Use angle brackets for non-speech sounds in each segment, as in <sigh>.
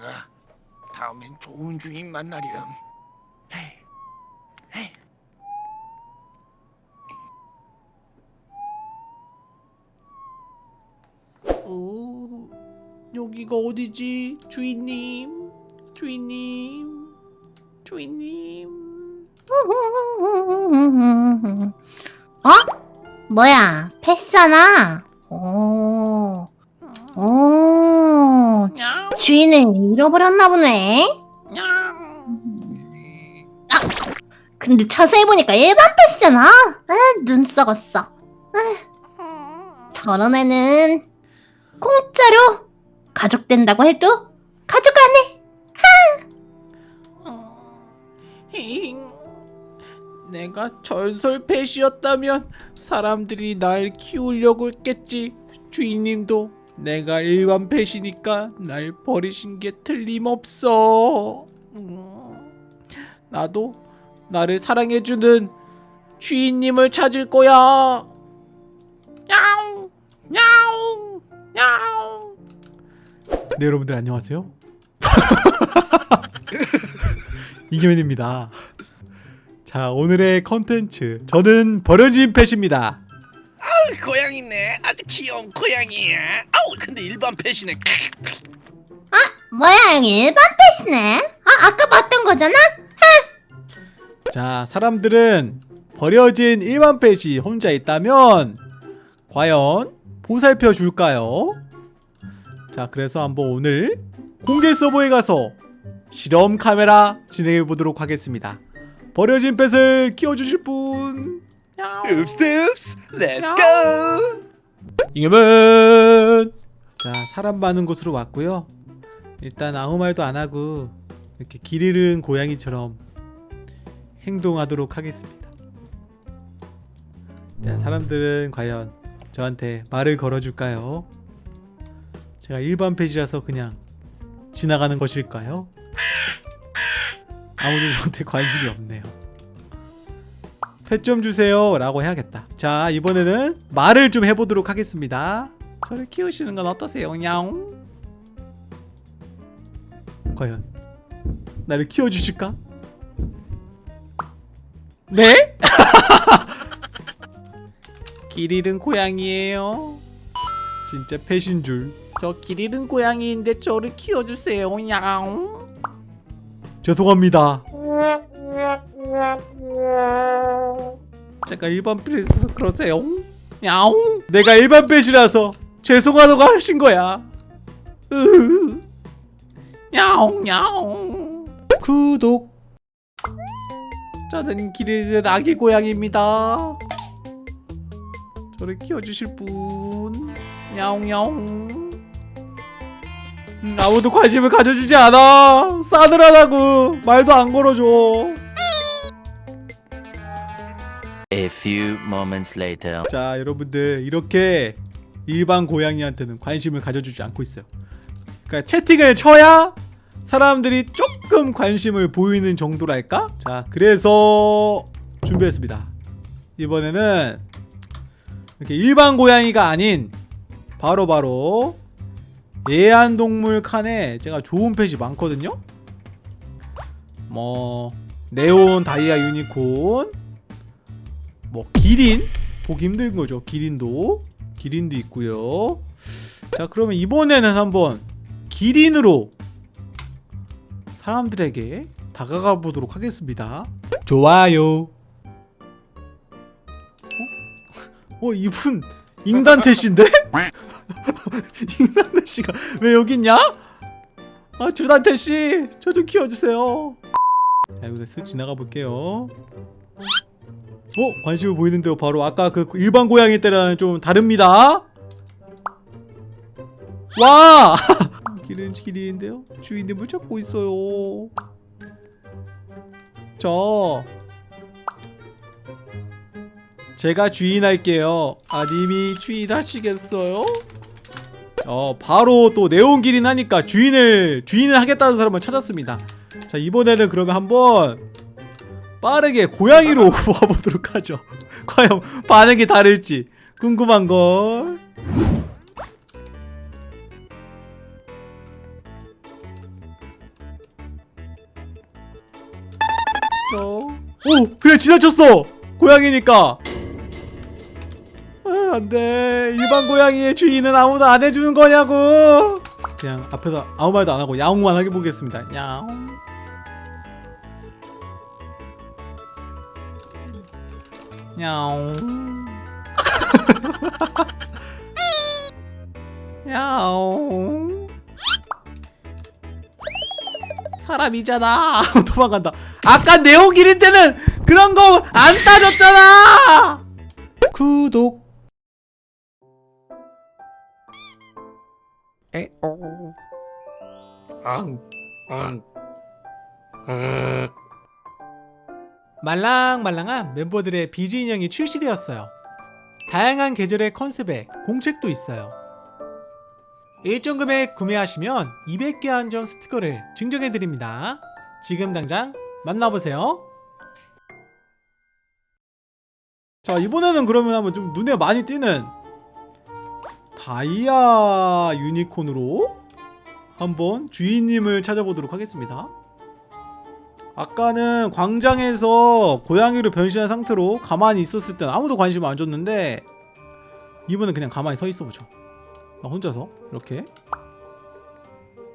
나가. 다음엔 좋은 주인 만나렴. 헤이, 헤이. 어, 여기가 어디지? 주인님, 주인님, 주인님. 어? 뭐야? 패스잖아. 오, 오, 냥, 주인을 잃어버렸나 보네. 냥. 근데 자세히 보니까 일반 패스잖아. 에, 눈 썩었어. 저런 애는 공짜로 가족 된다고 해도 가족. 힝. 내가 전설펫이었다면 사람들이 날 키우려고 했겠지. 주인님도 내가 일반 펫이니까 날 버리신 게 틀림없어. 음, 나도 나를 사랑해주는 주인님을 찾을 거야. 야옹, 야옹, 야옹. 네 여러분들 안녕하세요. <laughs> 이기맨입니다. 자 오늘의 컨텐츠 저는 버려진 펫입니다. 고양이네. 아주 귀여운 고양이야. 아우 근데 일반 펫이네. 뭐야, 여기 일반 패스네. 아, 아까 봤던 거잖아. 자 사람들은 버려진 일반 펫이 혼자 있다면 과연 보살펴 줄까요? 자 그래서 한번 오늘 공개 서버에 가서 실험 카메라 진행해 보도록 하겠습니다. 버려진 pet을 키워주실 분 읍스읍스. let's go. 이겨면 자 사람 많은 곳으로 왔고요 일단 아무 말도 안 하고 이렇게 길 잃은 고양이처럼 행동하도록 하겠습니다 자 사람들은 과연 저한테 말을 걸어줄까요? 제가 일반 펫이라서 그냥 지나가는 것일까요? 아무도 저한테 관심이 없네요 펫좀 주세요 라고 해야겠다. 자 이번에는 말을 좀 해보도록 하겠습니다. 저를 키우시는 건 어떠세요? 냐옹. 과연 나를 키워주실까? 네? <laughs> 길 잃은 고양이에요. 진짜 펫인 줄저 길 잃은 고양이인데 저를 키워주세요. 냐옹. 죄송합니다 제가 일반 펫이라서 그러세요? 야옹? 내가 일반 펫이라서 죄송하다고 하신 거야. 으흐. 야옹 야옹. 구독. 저는 길을 아기 고양이입니다. 저를 키워주실 분. 야옹 야옹. 음, 아무도 관심을 가져주지 않아. 싸늘하다고. 말도 안 걸어줘 few moments later. 자 여러분들 이렇게 일반 고양이한테는 관심을 가져주지 않고 있어요 그러니까 채팅을 쳐야 사람들이 조금 관심을 보이는 정도랄까? 자 그래서 준비했습니다 이번에는 이렇게 일반 고양이가 아닌 바로바로 애완동물 칸에 제가 좋은 펫이 많거든요 뭐 네온 다이아 유니콘 뭐 기린. 보기 힘든 거죠. 기린도. 기린도 있고요. 자 그러면 이번에는 한번 기린으로 사람들에게 다가가 보도록 하겠습니다. 좋아요. 어? 어 이분 잉단테씨인데? <laughs> 잉단테씨가 왜 여기 있냐? 아 주단테씨 저 좀 키워주세요. 자 이거 쓱 지나가 볼게요 어? 관심을 보이는데요 바로 아까 그 일반 고양이 때랑 좀 다릅니다 와! 길은 길인데요 주인님을 찾고 있어요 저 제가 주인할게요 아 님이 주인하시겠어요? 어 바로 또 네온기린 하니까 주인을 주인을 하겠다는 사람을 찾았습니다 자 이번에는 그러면 한번 빠르게 고양이로 <laughs> 와보도록 하죠. <laughs> 과연 반응이 다를지 궁금한걸. 저... 오! 그냥 지나쳤어! 고양이니까. 아, 안돼. 일반 고양이의 주인은 아무도 안 해주는 거냐고. 그냥 앞에서 아무 말도 안 하고 야옹만 하게 보겠습니다. 야옹. 야옹 야옹 사람이잖아 도망간다. 아까 네오길인 때는 그런 거 안 따졌잖아! 구독. 에오. 앙. 앙. 아. 말랑말랑한 멤버들의 비즈 인형이 출시되었어요. 다양한 계절의 컨셉에 공책도 있어요. 일정 금액 구매하시면 200개 한정 스티커를 증정해드립니다. 지금 당장 만나보세요. 자 이번에는 그러면 한번 좀 눈에 많이 띄는 다이아 유니콘으로 한번 주인님을 찾아보도록 하겠습니다. 아까는 광장에서 고양이로 변신한 상태로 가만히 있었을 땐 아무도 관심 안 줬는데 이번엔 그냥 가만히 서 있어 보죠. 나 혼자서 이렇게.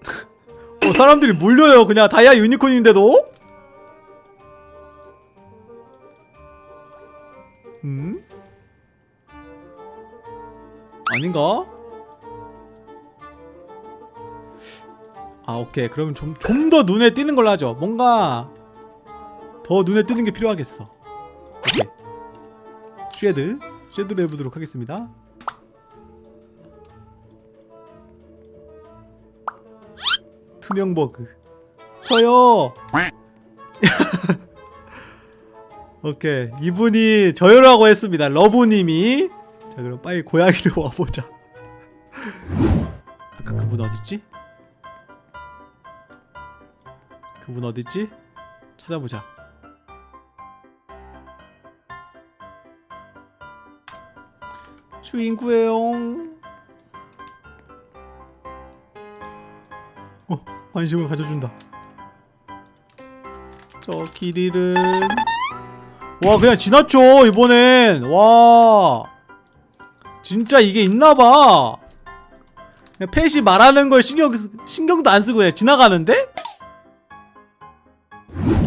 <laughs> 어, 사람들이 몰려요. 그냥 다이아 유니콘인데도. 음? 아닌가? 아 오케이. 그러면 좀 좀 더 눈에 띄는 걸로 하죠. 뭔가 더 눈에 띄는 게 필요하겠어. 오케이. 쉐드 쉐드로 해보도록 하겠습니다. 투명 버그. 저요! <laughs> 오케이. 이분이 저요라고 했습니다. 러브님이. 자 그럼 빨리 고양이로 <laughs> 와보자. 아까 그분 어딨지? 그분 어딨지? 찾아보자. 주인 구해요. 어, 관심을 가져준다. 저 길이는 와 그냥 지났죠 이번엔 와 진짜 이게 있나봐 그냥 펫이 말하는 걸 신경 신경도 안 쓰고 그냥 지나가는데?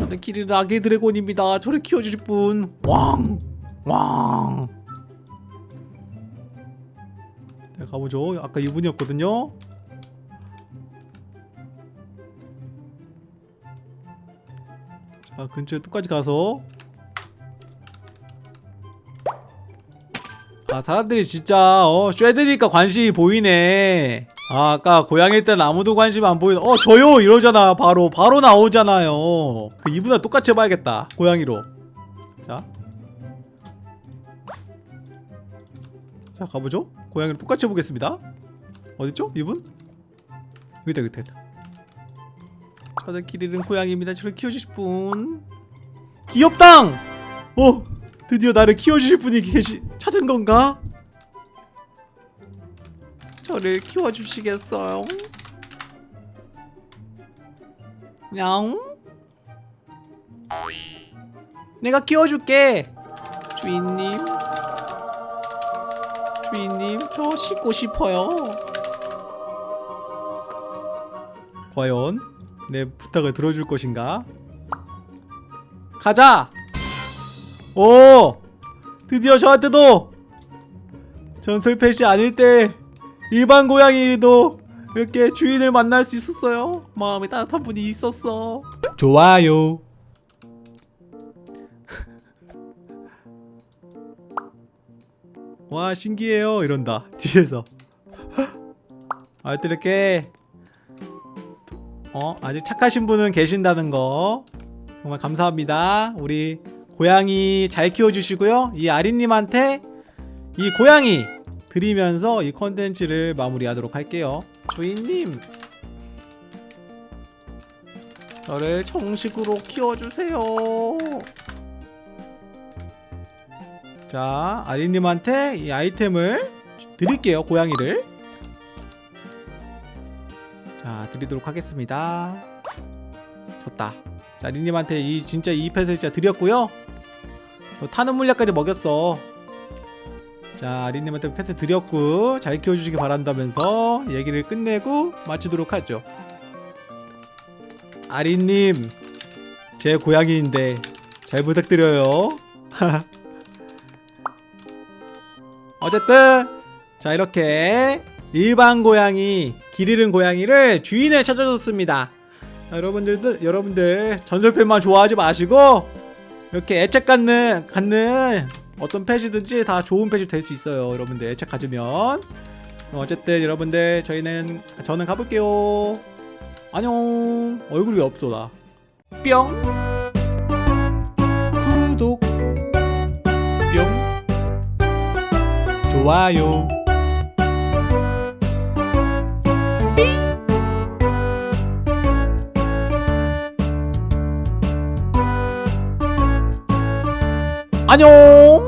저는 키리르 아기 드래곤입니다. 저를 키워주실 분 왕! 왕! 네, 가보죠. 아까 이분이었거든요. 자 근처에 똑같이 가서 아 사람들이 진짜 어 쉐드니까 관심이 보이네 아 아까 고양이 때는 아무도 관심 안 보이는 어 저요! 이러잖아 바로. 바로 나오잖아요. 그 이분과 똑같이 해봐야겠다 고양이로. 자. 자 가보죠. 고양이로 똑같이 해보겠습니다. 어딨죠 이분? 여기다 여기다 여기다. 저는 길이는 고양이입니다. 저를 키워주실 분. 귀엽당! 어 드디어 나를 키워주실 분이 계시 찾은 건가? 저를 키워주시겠어요? 냥 내가 키워줄게 주인님 주인님 저 씻고 싶어요 과연 내 부탁을 들어줄 것인가? 가자! 오! 드디어 저한테도 전설 펫이 아닐 때 일반 고양이도 이렇게 주인을 만날 수 있었어요. 마음이 따뜻한 분이 있었어. 좋아요. <laughs> 와 신기해요. 이런다. <laughs> 뒤에서. <laughs> 아 이렇게 어 아직 착하신 분은 계신다는 거. 정말 감사합니다. 우리 고양이 잘 키워주시고요. 이 아린님한테 이 고양이 드리면서 이 컨텐츠를 마무리하도록 할게요. 주인님. 저를 정식으로 키워주세요. 자 아린님한테 이 아이템을 주- 드릴게요 고양이를. 자 드리도록 하겠습니다. 좋다. 자 리님한테 이 진짜 이 펫을 진짜 드렸고요. 또 타는 물약까지 먹였어 자 리님한테 펫을 드렸고 잘 키워주시기 바란다면서 얘기를 끝내고 마치도록 하죠. 아리님 제 고양이인데 잘 부탁드려요. <laughs> 어쨌든 자 이렇게 일반 고양이 길 잃은 고양이를 주인을 찾아줬습니다. 자, 여러분들도 여러분들 전설팬만 좋아하지 마시고 이렇게 애착 갖는 갖는 어떤 펫이든지 다 좋은 펫이 될 수 있어요 여러분들. 애착 가지면. 어쨌든 여러분들 저희는 저는 가볼게요. 안녕. 얼굴이 왜 없어 나뿅. 구독. 뿅. 좋아요. 안녕